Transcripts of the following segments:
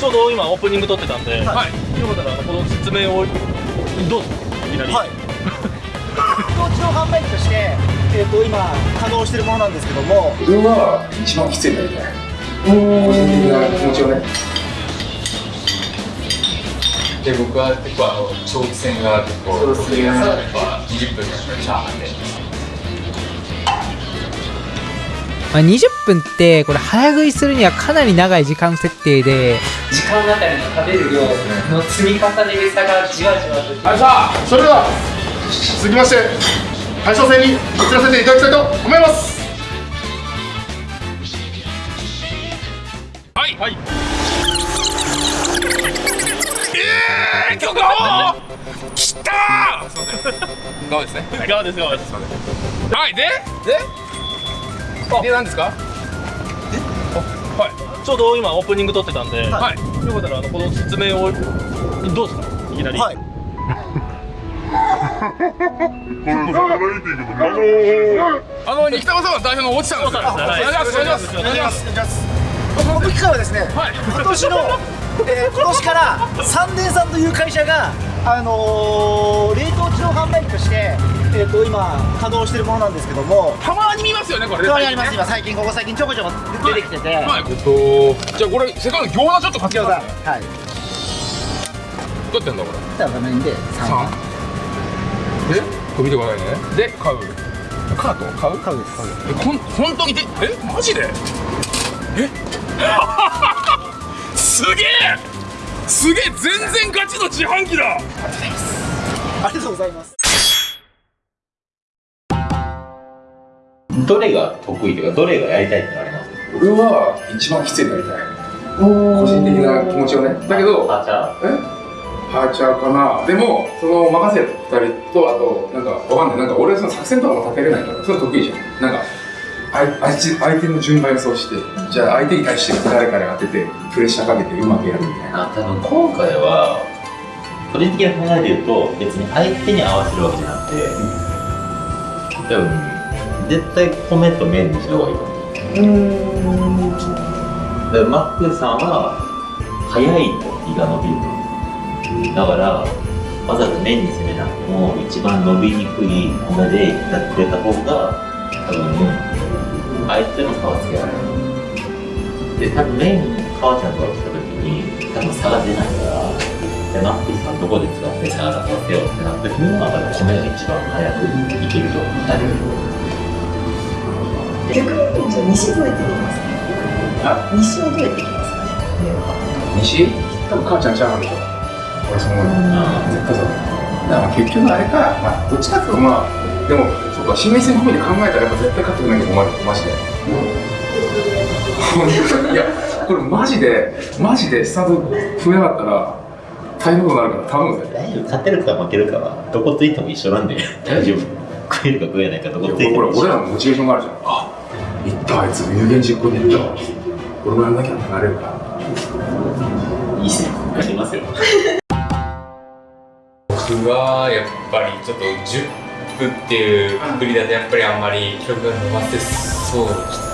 ちょうど今オープニング撮ってたんで、はい、よかったらこの説明をどう？ぞいきなり。はい。当地の販売機として、えーと、今稼働してるものなんですけども。自分は一番きついんだよね。個人的な気持ちをねで僕は結構あの長期戦が結構得意なので20分のチャーハンでまあ、20分ってこれ早食いするにはかなり長い時間設定で時間あたりの食べる量の積み重ねる差がじわじわとはいさあそれでは続きまして対象戦に移らせていただきたいと思います。はい。はい。ええー、許可をきたー。すいません側ですね。側です側ですはい。で？で？で何ですか？はいちょうど今オープニング撮ってたんで、はい、よかったらあのこの説明をどうですか？いきなりはい あの二北川さんは代表の落ちたんですよ。お願いします。お願いします。お願いします。この機会はですね、はい、今年の、えー、今年から三年さんという会社があのー、冷凍自動販売機として、えーと、今稼働してるものなんですけども。たまに見ますよねこれたまにあります今最近ここ最近ちょこちょこ出てきてて、はい、はい、えっとじゃあこれせっかく餃子ちょっと買ってくださいはい。どうやってんだこれ？じゃあ画面で3でこれ見てくださいね。で買う。カート？買う？買うです。買うえこん本当に？でえマジで？え？すげえすげえ全然ガチの自販機だ。ありがとうございます。どれが得意というかどれがやりたいってのあります？俺は一番きついのやりたい。個人的な気持ちをね。だけどハーチャー。え？ハーチャーかな？でもその任せる2人とあとなんかわかんない。なんか俺その作戦とかも立てれないからそれ得意じゃん。なんか相相手の順番予想してじゃあ相手に対して誰かに当ててプレッシャーかけてうまくやるみたいな。多分今回は個人的な考えで言うと別に相手に合わせるわけじゃなくて、多分絶対米と麺にした方がいいと思う。うん。マックさんは早いと胃が伸びるだからわざわざ麺に攻めなくても一番伸びにくい米でやってくれた方が多分相手の差をつけられる。で多分メイン母ちゃんと来た時に多分差が出ないからでマックスさんどこで使って差が出させようってなった時には米が一番早くいけるとなる逆にじゃあ西どうやってできますか西はどうやってできますかね。西？多分母ちゃんちゃうでしょ。俺そう思う絶対そうだから結局あれか、まあ、どっちかっていうとまあでもそうか心理戦込みで考えたらやっぱ絶対勝ってくれないと困る。マジで、うん、いやこれマジでマジでスタート増えなかったら大変なことになるから頼むぜ。大丈夫。勝てるか負けるかはどこついても一緒なんで大丈夫。食えるか食えないかどこついても俺らのモチベーションがあるじゃん。あいったあいつ有言実行でいった俺もやんなきゃなれるか。らいいっすねやりますよ。僕はやっぱりちょっと10くっていうくくりだとやっぱりあんまり記録が伸ばせそう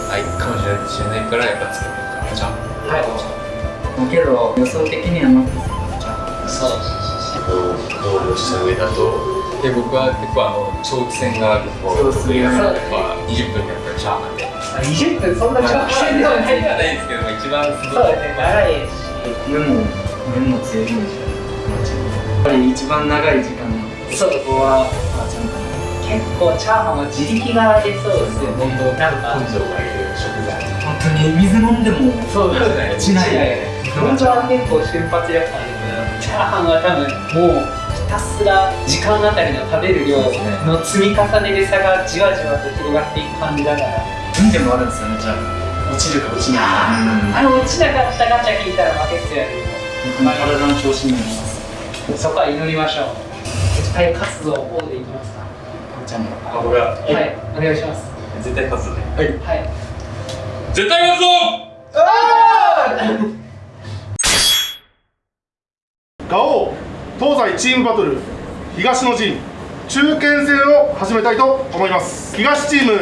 ないかもしれないからやっぱ作るかじゃはいけど予想的にはノックそう考慮した上だとで僕は結構あの長期戦が結構得意なので、まあ、20分やっぱりチャーハンで20分そんな長期戦ではないじゃないですけど一番そうですね長いし運も運も強いんでしょやっぱり一番長い時間のそこは結構チャーハンは自力が出そうですよねなんか根性がいる食材当に水飲んでもそうですね。落ちない本当は結構瞬発力あるけどチャーハンは多分もうひたすら時間あたりの食べる量の積み重ねで差がじわじわと広がっていく感じだから。運でもあるん。ですよねじゃあ落ちるか落ちないかあれ落ちなかったガチャ聞いたら負けっすよね体の調子になりますそこは祈りましょう。絶対活動をでいきますかちゃんあこれは。はい。お願いします。絶対勝つね。はい、はい、絶対勝つぞ！ガオ東西チームバトル東の陣中堅戦を始めたいと思います。東チーム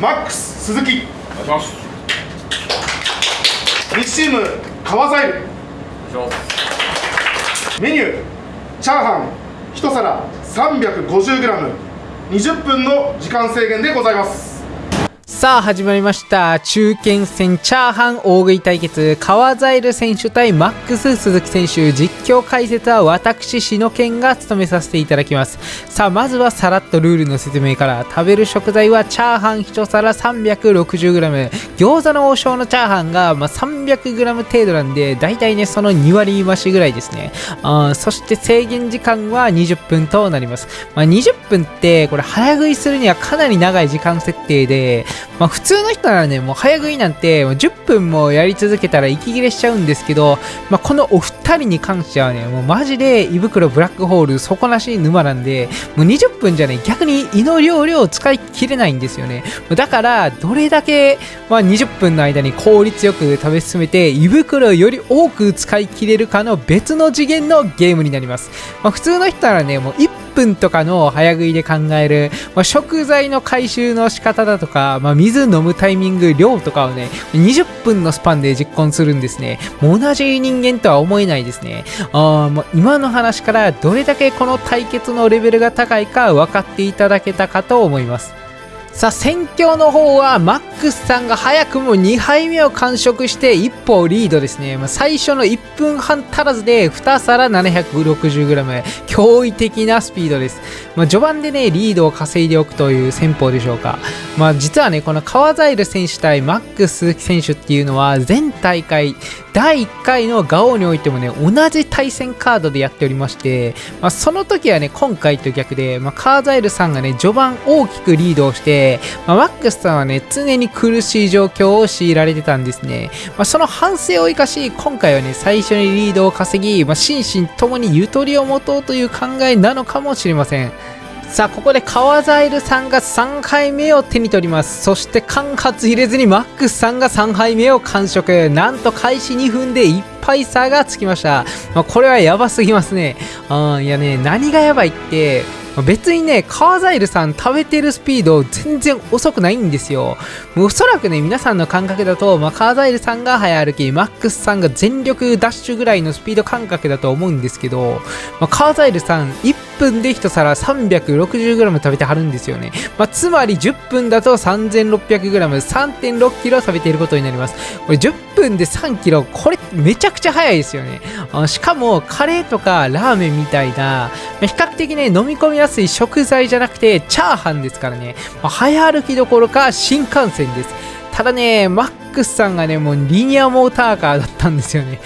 マックス鈴木。お願いします。西チーム川ザイルメニューチャーハン。1皿 350g20 分の時間制限でございますさあ始まりました。中堅戦チャーハン大食い対決。川ザイル選手対マックス鈴木選手実況解説は私篠健が務めさせていただきます。さあまずはさらっとルールの説明から食べる食材はチャーハン1皿 360g 餃子の王将のチャーハンが、まあ、300g 程度なんでだいたいねその2割増しぐらいですね。あそして制限時間は20分となります、まあ、20分ってこれ早食いするにはかなり長い時間設定でまあ、普通の人ならね、もう早食いなんて10分もやり続けたら息切れしちゃうんですけど、まあ、このお二人に関してはね、もうマジで胃袋ブラックホール底なし沼なんで、もう20分じゃね、逆に胃の容量を使い切れないんですよね。だから、どれだけ、まあ、20分の間に効率よく食べ進めて、胃袋をより多く使い切れるかの別の次元のゲームになります。まあ、普通の人ならね、もう1分分とかの早食いで考える、まあ、食材の回収の仕方だとか、まあ、水飲むタイミング、量とかをね、20分のスパンで実行するんですね。もう同じ人間とは思えないですね。あもう今の話からどれだけこの対決のレベルが高いか分かっていただけたかと思います。さあ戦況の方はマックスさんが早くも2杯目を完食して一歩リードですね、まあ、最初の1分半足らずで2皿 760g 驚異的なスピードです、まあ、序盤でねリードを稼いでおくという戦法でしょうか、まあ、実はねこの川ザイル選手対マックス選手っていうのは全大会第1回のガオにおいてもね、同じ対戦カードでやっておりまして、まあ、その時はね、今回と逆で、まあ、カーザイルさんがね、序盤大きくリードをして、まあ、マックスさんはね、常に苦しい状況を強いられてたんですね。まあ、その反省を生かし、今回はね、最初にリードを稼ぎ、まあ、心身ともにゆとりを持とうという考えなのかもしれません。さあここで川ザイルさんが3回目を手に取りますそして間髪入れずにマックスさんが3杯目を完食なんと開始2分で1杯差がつきました、まあ、これはやばすぎますねあいやね何がやばいって別にね、カーザイルさん食べてるスピード全然遅くないんですよ。おそらくね、皆さんの感覚だと、まあ、カーザイルさんが早歩き、マックスさんが全力ダッシュぐらいのスピード感覚だと思うんですけど、まあ、カーザイルさん1分で1皿 360g 食べてはるんですよね。まあ、つまり10分だと 3600g、3.6kg 食べていることになります。これ10分で 3kg、これめちゃくちゃ早いですよね。しかも、カレーとかラーメンみたいな、比較的ね、飲み込みすい食材じゃなくて、チャーハンですからね、まあ、早歩きどころか新幹線です。ただね、マックスさんがね、もうリニアモーターカーだったんですよね。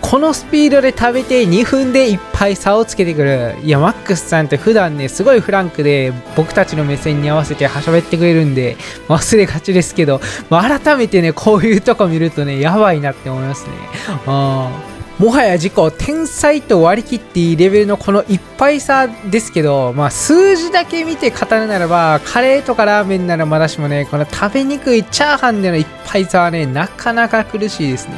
このスピードで食べて2分でいっぱい差をつけてくる。いや、マックスさんって普段ね、すごいフランクで僕たちの目線に合わせて喋ってくれるんで、忘れがちですけど、改めてね、こういうとこ見るとね、やばいなって思いますね。あもはや自己天才と割り切っていいレベルのこのいっぱいさですけど、まあ数字だけ見て語るならば、カレーとかラーメンならまだしもね、この食べにくいチャーハンでのいっぱいさはね、なかなか苦しいですね。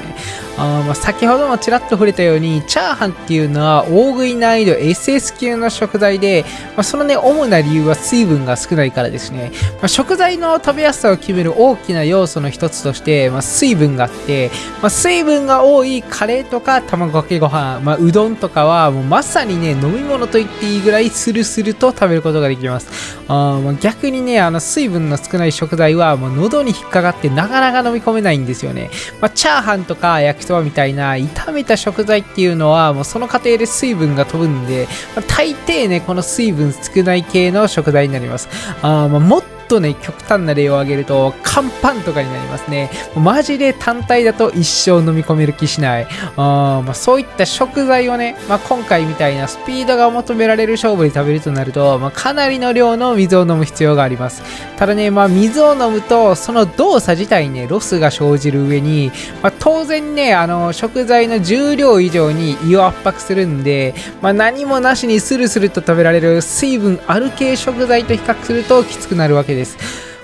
あまあ先ほどもちらっと触れたように、チャーハンっていうのは大食い難易度 SS 級の食材で、まあ、そのね、主な理由は水分が少ないからですね。まあ、食材の食べやすさを決める大きな要素の一つとして、まあ、水分があって、まあ、水分が多いカレーとか卵かけご飯、まあ、うどんとかはもうまさにね飲み物と言っていいぐらいスルスルと食べることができます。あ、まあ、逆にねあの水分の少ない食材はもう喉に引っかかってなかなか飲み込めないんですよね、まあ、チャーハンとか焼きそばみたいな炒めた食材っていうのはもうその過程で水分が飛ぶんで、まあ、大抵ねこの水分少ない系の食材になります。あ、まあ、とね、極端な例を挙げると、乾パンとかになりますね。マジで単体だと一生飲み込める気しない。あまあ、そういった食材をね、まあ、今回みたいなスピードが求められる勝負に食べるとなると、まあ、かなりの量の水を飲む必要があります。ただね、まあ、水を飲むと、その動作自体にね、ロスが生じる上に、まあ、当然ね、あの、食材の重量以上に胃を圧迫するんで、まあ、何もなしにスルスルと食べられる水分ある系食材と比較するときつくなるわけです。です。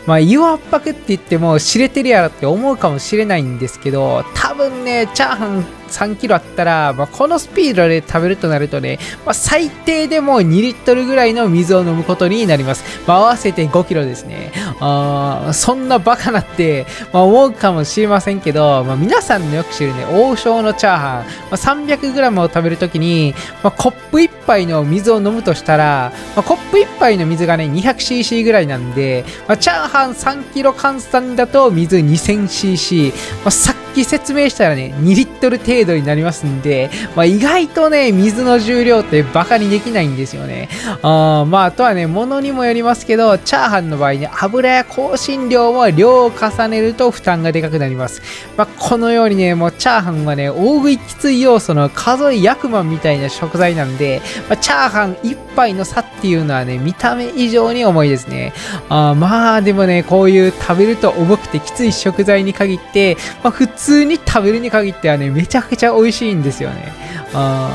まあ、湯圧迫って言っても知れてるやろって思うかもしれないんですけど、多分ね、チャーハン3キロあったら、まあ、このスピードで食べるとなるとね、まあ、最低でも2リットルぐらいの水を飲むことになります。まあ、合わせて5キロですね。あそんなバカなって、まあ、思うかもしれませんけど、まあ、皆さんのよく知るね、王将のチャーハン、まあ、300g を食べるときに、まあ、コップ1杯の水を飲むとしたら、まあ、コップ1杯の水がね、200cc ぐらいなんで、まあ、チャーハン3キロ換算だと水 2000cc、まあ、き説明したらね、2リットル程度になりますんで、まあ、意外とね、水の重量ってバカにできないんですよね。あまあ、あとはね、物にもよりますけど、チャーハンの場合ね、油や香辛料も量を重ねると負担がでかくなります。まあ、このようにね、もうチャーハンはね、大食いきつい要素の数え役満みたいな食材なんで、まあ、チャーハン1杯の差っていうのはね、見た目以上に重いですね。あまあ、でもね、こういう食べると重くてきつい食材に限って、まあ、普通通に食べるに限ってはね、めちゃくちゃ美味しいんですよね。あ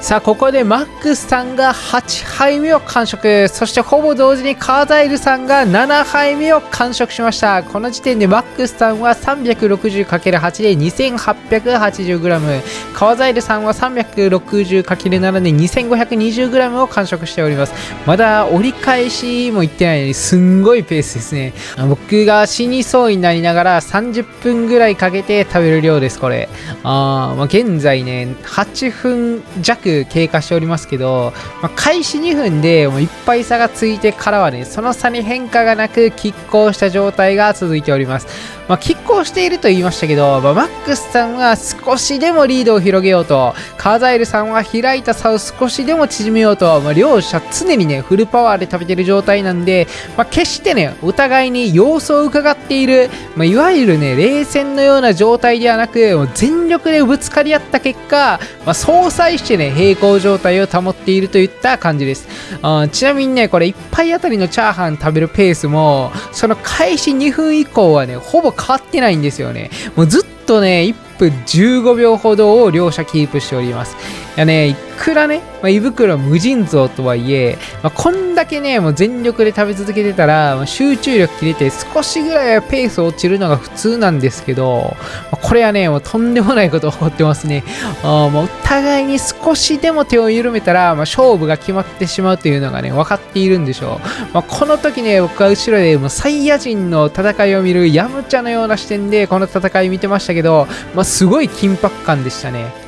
さあ、ここでマックスさんが8杯目を完食。そしてほぼ同時にカーザイルさんが7杯目を完食しました。この時点でマックスさんは 360×8 で 2880g。カーザイルさんは 360×7 で 2520g を完食しております。まだ折り返しもいってないのにすんごいペースですね。僕が死にそうになりながら30分ぐらいかけて食べる量です、これ。あまあ、現在ね、8分弱経過しておりますけど、まあ、開始2分でもういっぱい差がついてからはね、その差に変化がなく拮抗した状態が続いております。まあ、拮抗していると言いましたけど、まあ、マックスさんは少しでもリードを広げようと、カーザイルさんは開いた差を少しでも縮めようと、まあ、両者常にね、フルパワーで食べてる状態なんで、まあ、決してね、お互いに様子を伺っている、まあ、いわゆるね、冷戦のような状態ではなく、もう全力でぶつかり合った結果、まあ、相殺してね、平行状態を保っているといった感じです。あちなみにね、これ1杯あたりのチャーハン食べるペースも、その開始2分以降はね、ほぼ変わってないんですよね。もうずっとね、1分15秒ほどを両者キープしております。いやね、いくらね、まあ、胃袋無尽蔵とはいえ、まあ、こんだけね、もう全力で食べ続けてたら、まあ、集中力切れて少しぐらいはペース落ちるのが普通なんですけど、まあ、これはね、もうとんでもないこと起こってますね。あもうお互いに少しでも手を緩めたら、まあ、勝負が決まってしまうというのがね、分かっているんでしょう。まあ、この時ね、僕は後ろでもうサイヤ人の戦いを見るヤムチャのような視点でこの戦い見てましたけど、まあ、すごい緊迫感でしたね。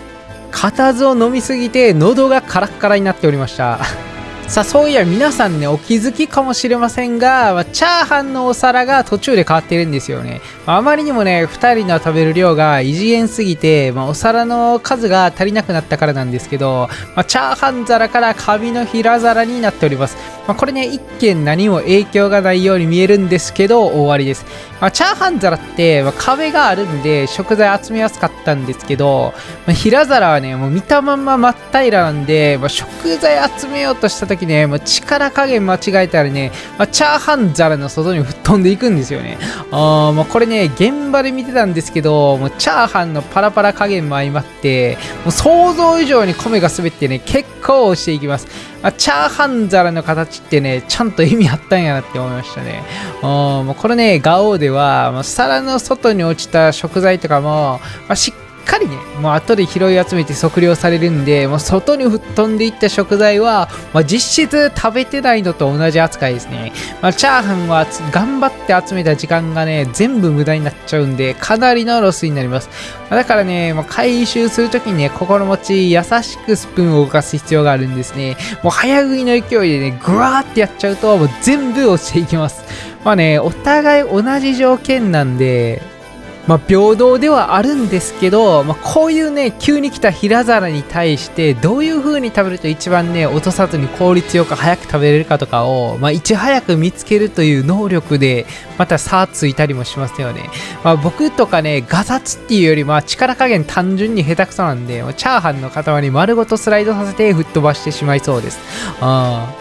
固唾を飲みすぎて喉がカラッカラになっておりました。さあそういや皆さんねお気づきかもしれませんが、まあ、チャーハンのお皿が途中で変わってるんですよね、まあ、あまりにもね2人の食べる量が異次元すぎて、まあ、お皿の数が足りなくなったからなんですけど、まあチャーハン皿からカビの平皿になっております。まあ、これね、一見何も影響がないように見えるんですけど、終わりです。まあ、チャーハン皿って、まあ、壁があるんで、食材集めやすかったんですけど、まあ、平皿はね、もう見たまんま真っ平らなんで、まあ、食材集めようとした時ね、まあ、力加減間違えたらね、まあ、チャーハン皿の外に吹っ飛んでいくんですよね。あまあ、これね、現場で見てたんですけど、もうチャーハンのパラパラ加減も相まって、もう想像以上に米が滑ってね、結構押していきます。まあ、チャーハン皿の形ってね、ちゃんと意味あったんやなって思いましたね。もうこれね、ガオーでは、皿の外に落ちた食材とかも、まあ、しっかりね、もう後で拾い集めて測量されるんで、もう外に吹っ飛んでいった食材は、まあ、実質食べてないのと同じ扱いですね。まあ、チャーハンは頑張って集めた時間がね、全部無駄になっちゃうんで、かなりのロスになります。まだからね、まあ、回収するときにね、心持ち優しくスプーンを動かす必要があるんですね。もう早食いの勢いでね、ぐわーってやっちゃうと、もう全部落ちていきます。まあね、お互い同じ条件なんで、まあ、平等ではあるんですけど、まあ、こういうね、急に来た平皿に対して、どういう風に食べると一番ね、落とさずに効率よく早く食べれるかとかを、まあ、いち早く見つけるという能力で、また差ついたりもしますよね。まあ、僕とかね、ガサツっていうより、まあ、力加減単純に下手くそなんで、チャーハンの塊丸ごとスライドさせて吹っ飛ばしてしまいそうです。あ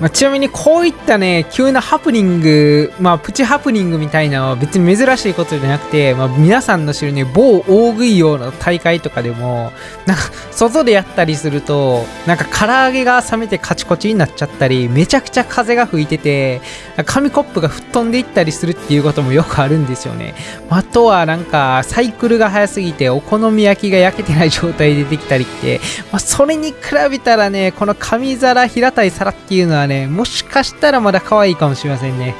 まあ、ちなみにこういったね急なハプニングまあプチハプニングみたいなのは別に珍しいことじゃなくて、まあ、皆さんの知るね某大食い用の大会とかでもなんか外でやったりするとなんか唐揚げが冷めてカチコチになっちゃったりめちゃくちゃ風が吹いてて紙コップが吹っ飛んでいったりするっていうこともよくあるんですよね。あとはなんかサイクルが速すぎてお好み焼きが焼けてない状態でできたりって、まあ、それに比べたらねこの紙皿平たい皿っていうのはねねもしかしたらまだ可愛いかもしれませんね。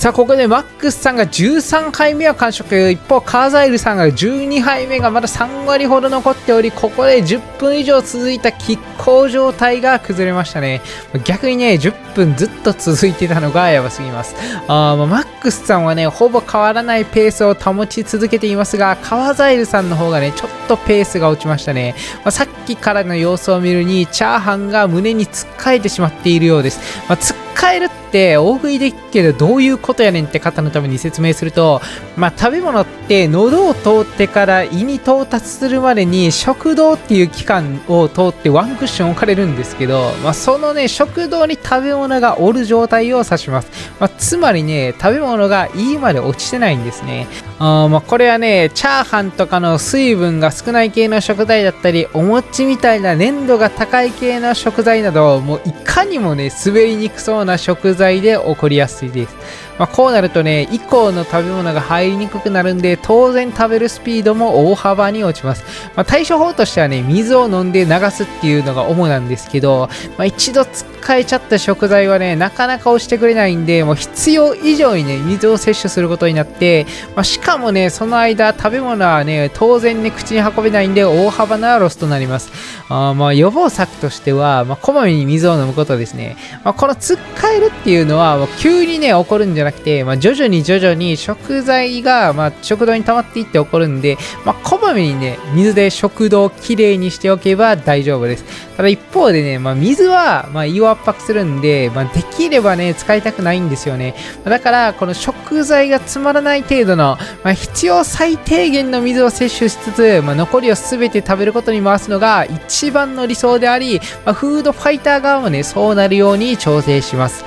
さあここでマックスさんが13杯目を完食。一方カーザイルさんが12杯目がまだ3割ほど残っておりここで10分以上続いた拮抗状態が崩れましたね。逆にね10分ずっと続いてたのがやばすぎます。あ、まあ、マックスさんはねほぼ変わらないペースを保ち続けていますがカーザイルさんの方がねちょっとペースが落ちましたね、まあ、さっきからの様子を見るにチャーハンが胸につっかえてしまっているようです、まあ、つっかえるって大食いできるけどどういうことやねんって方のために説明すると、まあ、食べ物って喉を通ってから胃に到達するまでに食道っていう器官を通ってワンクッション置かれるんですけど、まあ、そのね食道に食べ物がおる状態を指します、まあ、つまりね食べ物が胃まで落ちてないんですね。あまあこれはねチャーハンとかの水分が少ない系の食材だったりお餅みたいな粘度が高い系の食材などもういかにもね滑りにくそうな食材で起こりやすいですまあ、こうなるとね、以降の食べ物が入りにくくなるんで、当然食べるスピードも大幅に落ちます。まあ、対処法としてはね、水を飲んで流すっていうのが主なんですけど、まあ、一度使変えちゃった食材はね、なかなか押してくれないんで、もう必要以上にね、水を摂取することになって、まあ、しかもね、その間、食べ物はね、当然ね、口に運べないんで、大幅なロスとなります。あまあ予防策としては、まあ、こまめに水を飲むことですね。まあ、このつっかえるっていうのは、もう急にね、起こるんじゃなくて、まあ、徐々に徐々に食材が、まあ、食道に溜まっていって起こるんで、まあ、こまめにね、水で食道をきれいにしておけば大丈夫です。ただ一方でね、まあ、水は、まあ、胃圧迫するんで、まあ、できればね、使いたくないんですよね。だから、この食材がつまらない程度の、まあ、必要最低限の水を摂取しつつ、まあ、残りを全て食べることに回すのが一番の理想であり、ま、フードファイター側もね、そうなるように調整します。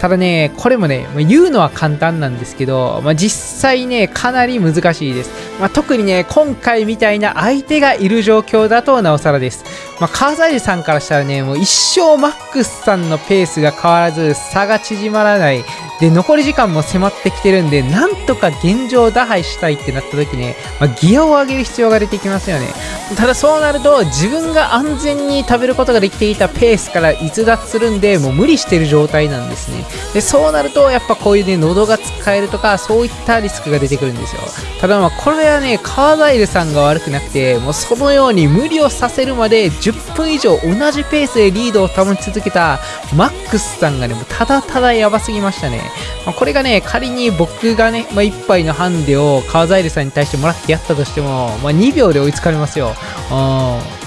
ただね、これもね、まあ言うのは簡単なんですけど、まあ、実際ね、かなり難しいです。まあ、特にね、今回みたいな相手がいる状況だとなおさらです。まあ、カーザイルさんからしたらね、もう一生マックスさんのペースが変わらず、差が縮まらない。で、残り時間も迫ってきてるんで、なんとか現状打破したいってなった時ね、ま、ギアを上げる必要が出てきますよね。ただそうなると、自分が安全に食べることができていたペースから逸脱するんで、もう無理してる状態なんですね。で、そうなると、やっぱこういうね、喉が使えるとか、そういったリスクが出てくるんですよ。ただまあ、これはね、カーザイルさんが悪くなくて、もうそのように無理をさせるまで10分以上同じペースでリードを保ち続けたマックスさんがね、もうただただやばすぎましたね。まあ、これがね、仮に僕がね、まあ、1杯のハンデをカーザイルさんに対してもらってやったとしても、まあ、2秒で追いつかれますよ。うん。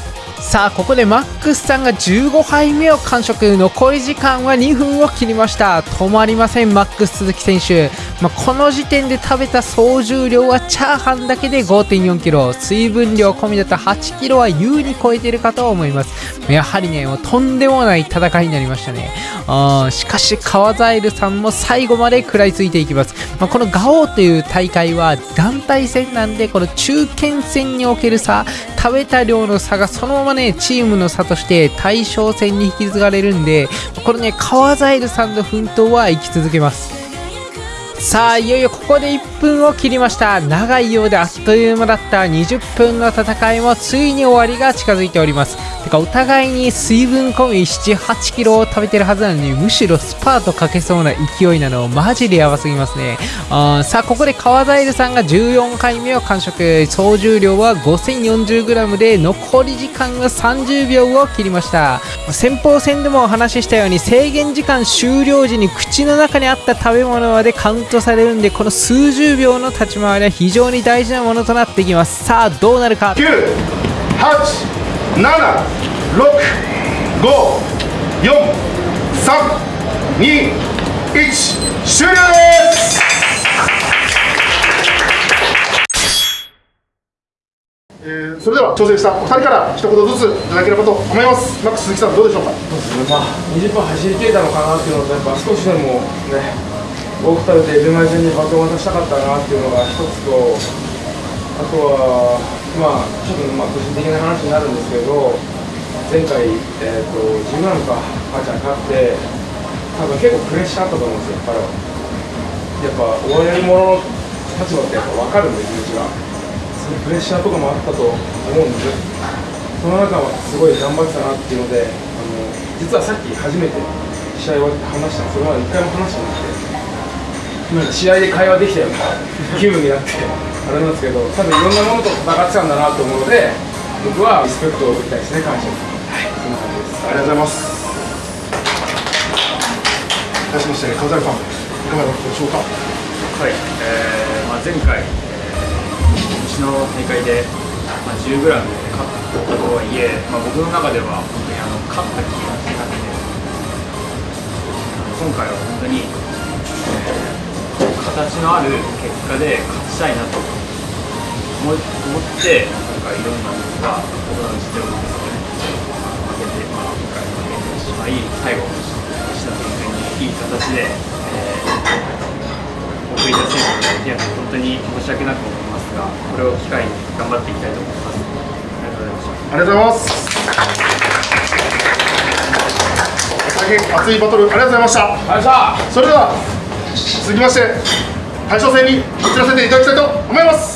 さあここでマックスさんが15杯目を完食。残り時間は2分を切りました。止まりませんマックス鈴木選手、まあ、この時点で食べた総重量はチャーハンだけで 5.4kg 水分量込みだと 8kg は優に超えてるかと思います。やはりねもうとんでもない戦いになりましたね。あしかし川ザイルさんも最後まで食らいついていきます、まあ、このガオーという大会は団体戦なんでこの中堅戦における差食べた量の差がそのままねチームの差として対象戦に引き継がれるんでこれね川ザイルさんの奮闘は生き続けます。さあいよいよここで1分を切りました。長いようであっという間だった。20分の戦いもついに終わりが近づいております。てかお互いに水分込み78キロを食べてるはずなのにむしろスパートかけそうな勢いなのマジでやばすぎますね。あさあここで川ザイルさんが14回目を完食。総重量は 5040g で残り時間は30秒を切りました。先鋒戦でもお話ししたように制限時間終了時に口の中にあった食べ物までカウントされるんでこの数十秒の立ち回りは非常に大事なものとなってきます。さあどうなるか。9、8、7、6、5、4、3、2、1、終了です！えーそれでは挑戦したお二人から一言ずついただければと思います。マックス鈴木さんどうでしょうか？まあ、20分走り切れたのかなっていうのと、やっぱ少しでもね、多く食べて、ルマイ戦にバトン渡したかったなっていうのが一つと、あとは、まあ、ちょっとまあ個人的な話になるんですけど、前回、えー、と自分なんか、母ちゃん勝って、多分結構プレッシャーあったと思うんですよ、彼は。やっぱ、応援者の立場ってやっぱ分かるんで、気持ちが。そのプレッシャーとかもあったと思うんですその中はすごい頑張ってたなっていうので、あの実はさっき初めて試合終わって話したそれまで一回も話してなくて、なんか試合で会話できたような 気分になって、あれなんですけど、多分いろんなものと戦ってたんだなと思うので、僕はリスペクトを送りたいですね、感謝を。はい、そんな感じです。ありがとうございます対しまして川崎さんいかがだったでしょうか？はい、えーまあ、前回、えー、うちの大会で、まあ、10g で勝ったとはいえ、まあ、僕の中では本当にあの勝った気がしなくてあの今回は本当に、えー形のある結果で勝ちたいなと思い思って今回いろんな僕が僕の実力ですね負けて、まあ、今回負けてしまい最後石田先生にいい形で、えー送り出せるので、本当に申し訳なく思います。が、これを機会に頑張っていきたいと思います。ありがとうございました。ありがとうございます。大変熱いバトルありがとうございました。ありがとうございました。それでは続きまして大将戦に移らせていただきたいと思います。